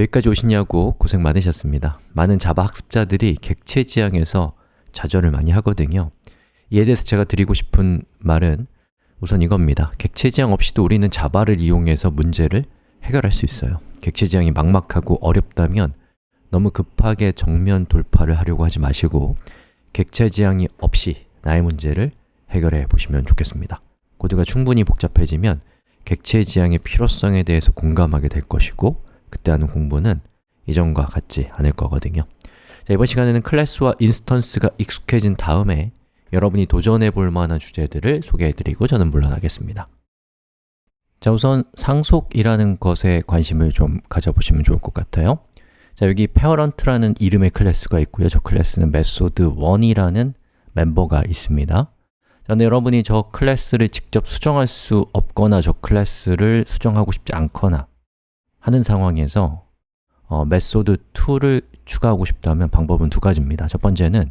여기까지 오시냐고 고생 많으셨습니다. 많은 자바 학습자들이 객체 지향에서 좌절을 많이 하거든요. 이에 대해서 제가 드리고 싶은 말은 우선 이겁니다. 객체 지향 없이도 우리는 자바를 이용해서 문제를 해결할 수 있어요. 객체 지향이 막막하고 어렵다면 너무 급하게 정면 돌파를 하려고 하지 마시고 객체 지향이 없이 나의 문제를 해결해 보시면 좋겠습니다. 코드가 충분히 복잡해지면 객체 지향의 필요성에 대해서 공감하게 될 것이고 그때 하는 공부는 이전과 같지 않을 거거든요. 자, 이번 시간에는 클래스와 인스턴스가 익숙해진 다음에 여러분이 도전해 볼 만한 주제들을 소개해 드리고 저는 물러나겠습니다. 자, 우선 상속이라는 것에 관심을 좀 가져보시면 좋을 것 같아요. 자, 여기 parent라는 이름의 클래스가 있고요. 저 클래스는 method1이라는 멤버가 있습니다. 자, 근데 여러분이 저 클래스를 직접 수정할 수 없거나 저 클래스를 수정하고 싶지 않거나 하는 상황에서 어, method2를 추가하고 싶다면 방법은 두 가지입니다. 첫 번째는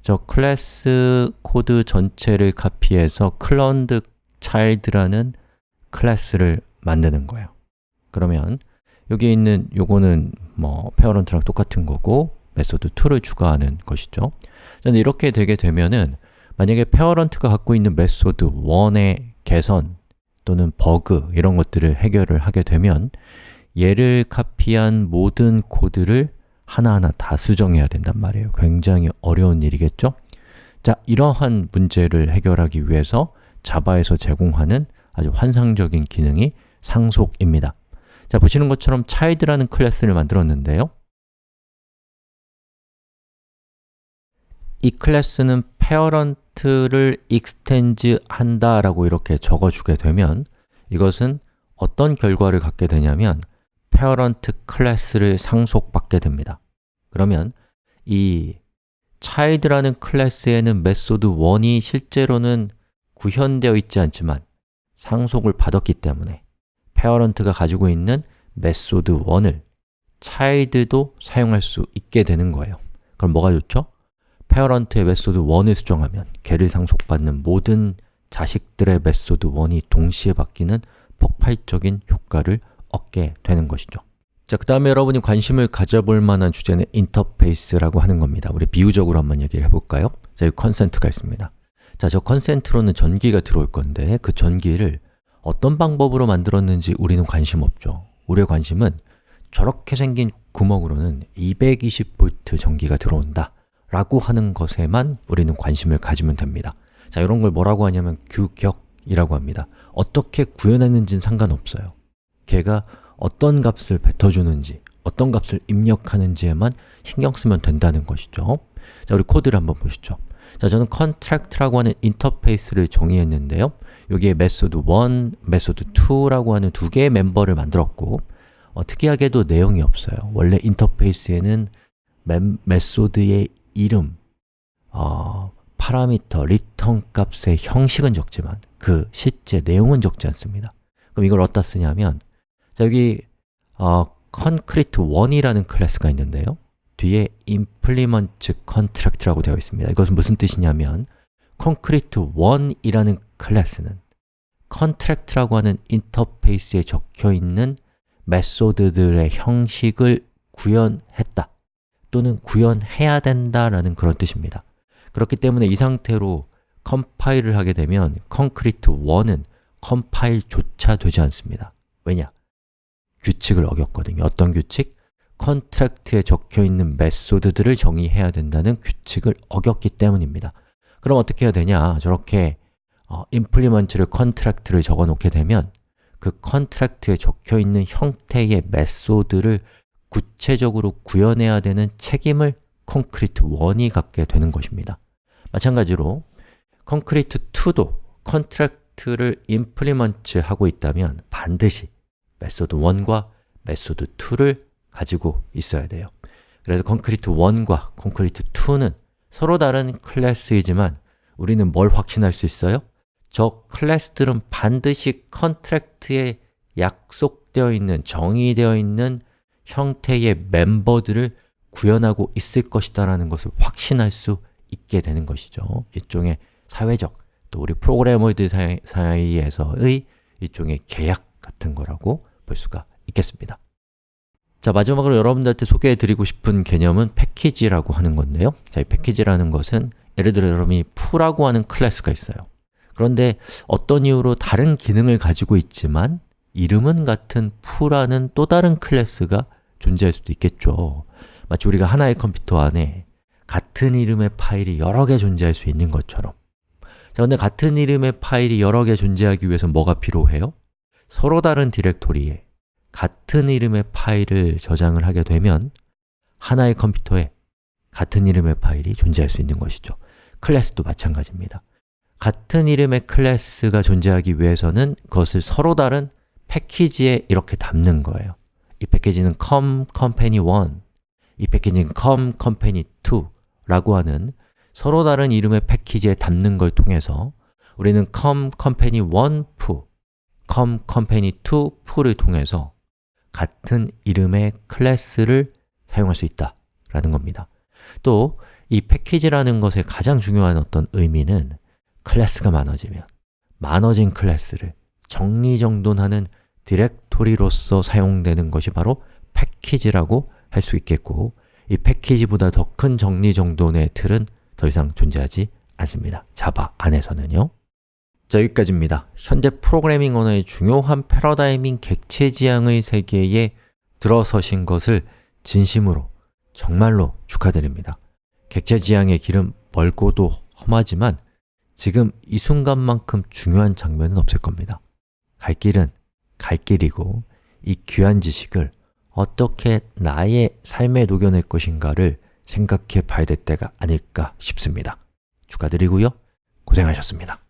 저 클래스 코드 전체를 카피해서 cloned child라는 클래스를 만드는 거예요. 그러면 여기 있는 요거는 뭐 parent랑 똑같은 거고 메소드 2를 추가하는 것이죠. 그런데 이렇게 되게 되면은 만약에 parent가 갖고 있는 메소드 1의 개선 또는 버그 이런 것들을 해결을 하게 되면 얘를 카피한 모든 코드를 하나하나 다 수정해야 된단 말이에요. 굉장히 어려운 일이겠죠? 자, 이러한 문제를 해결하기 위해서 자바에서 제공하는 아주 환상적인 기능이 상속입니다. 자, 보시는 것처럼 child라는 클래스를 만들었는데요. 이 클래스는 parent를 extend 한다라고 이렇게 적어주게 되면 이것은 어떤 결과를 갖게 되냐면 parent 클래스를 상속받게 됩니다. 그러면 이 child라는 클래스에는 메소드 1이 실제로는 구현되어 있지 않지만 상속을 받았기 때문에 parent가 가지고 있는 메소드 1을 child도 사용할 수 있게 되는 거예요. 그럼 뭐가 좋죠? parent의 메소드 1을 수정하면 걔를 상속받는 모든 자식들의 메소드 1이 동시에 바뀌는 폭발적인 효과를 얻게 되는 것이죠. 자, 그 다음에 여러분이 관심을 가져볼 만한 주제는 인터페이스라고 하는 겁니다. 우리 비유적으로 한번 얘기를 해볼까요? 자, 여기 컨센트가 있습니다. 자, 저 컨센트로는 전기가 들어올 건데 그 전기를 어떤 방법으로 만들었는지 우리는 관심 없죠. 우리의 관심은 저렇게 생긴 구멍으로는 220V 전기가 들어온다 라고 하는 것에만 우리는 관심을 가지면 됩니다. 자, 이런 걸 뭐라고 하냐면 규격이라고 합니다. 어떻게 구현했는지는 상관없어요. 걔가 어떤 값을 뱉어주는지, 어떤 값을 입력하는지에만 신경 쓰면 된다는 것이죠. 자, 우리 코드를 한번 보시죠. 자, 저는 contract라고 하는 인터페이스를 정의했는데요. 여기에 method 1, method 2라고 하는 두 개의 멤버를 만들었고 어, 특이하게도 내용이 없어요. 원래 인터페이스에는 메소드의 이름, 어, 파라미터, 리턴 값의 형식은 적지만 그 실제 내용은 적지 않습니다. 그럼 이걸 어디다 쓰냐면 자, 여기 어, concrete 1이라는 클래스가 있는데요. 뒤에 implement contract라고 되어 있습니다. 이것은 무슨 뜻이냐면 concrete 1이라는 클래스는 contract라고 하는 인터페이스에 적혀 있는 메소드들의 형식을 구현했다 또는 구현해야 된다라는 그런 뜻입니다. 그렇기 때문에 이 상태로 컴파일을 하게 되면 concrete 1은 컴파일조차 되지 않습니다. 왜냐? 규칙을 어겼거든요. 어떤 규칙? contract에 적혀 있는 메소드들을 정의해야 된다는 규칙을 어겼기 때문입니다. 그럼 어떻게 해야 되냐? 저렇게 어, implement를 contract를 적어 놓게 되면 그 contract에 적혀 있는 형태의 메소드를 구체적으로 구현해야 되는 책임을 concrete 1이 갖게 되는 것입니다. 마찬가지로 concrete 2도 contract를 implement 하고 있다면 반드시 메소드 1과 메소드 2를 가지고 있어야 돼요. 그래서 concrete 1과 concrete 2는 서로 다른 클래스이지만 우리는 뭘 확신할 수 있어요? 저 클래스들은 반드시 contract에 약속되어 있는, 정의되어 있는 형태의 멤버들을 구현하고 있을 것이다 라는 것을 확신할 수 있게 되는 것이죠. 일종의 사회적, 또 우리 프로그래머들 사이에서의 일종의 계약 같은 거라고 볼 수가 있겠습니다. 자, 마지막으로 여러분들한테 소개해드리고 싶은 개념은 패키지라고 하는 건데요 자, 이 패키지라는 것은 예를 들어 여러분이 풀라고 하는 클래스가 있어요 그런데 어떤 이유로 다른 기능을 가지고 있지만 이름은 같은 풀라는 또 다른 클래스가 존재할 수도 있겠죠 마치 우리가 하나의 컴퓨터 안에 같은 이름의 파일이 여러 개 존재할 수 있는 것처럼 자, 근데 같은 이름의 파일이 여러 개 존재하기 위해서 뭐가 필요해요? 서로 다른 디렉토리에 같은 이름의 파일을 저장을 하게 되면 하나의 컴퓨터에 같은 이름의 파일이 존재할 수 있는 것이죠. 클래스도 마찬가지입니다. 같은 이름의 클래스가 존재하기 위해서는 그것을 서로 다른 패키지에 이렇게 담는 거예요. 이 패키지는 com company 1, 이 패키지는 com company 2 라고 하는 서로 다른 이름의 패키지에 담는 걸 통해서 우리는 com company 1 foo, com company 2 foo를 통해서 같은 이름의 클래스를 사용할 수 있다 라는 겁니다. 또 이 패키지라는 것의 가장 중요한 어떤 의미는 클래스가 많아지면 많아진 클래스를 정리정돈하는 디렉토리로서 사용되는 것이 바로 패키지라고 할 수 있겠고 이 패키지보다 더 큰 정리정돈의 틀은 더 이상 존재하지 않습니다. 자바 안에서는요 자, 여기까지입니다. 현재 프로그래밍 언어의 중요한 패러다임인 객체 지향의 세계에 들어서신 것을 진심으로 정말로 축하드립니다. 객체 지향의 길은 멀고도 험하지만 지금 이 순간만큼 중요한 장면은 없을 겁니다. 갈 길은 갈 길이고 이 귀한 지식을 어떻게 나의 삶에 녹여낼 것인가를 생각해 봐야 될 때가 아닐까 싶습니다. 축하드리고요. 고생하셨습니다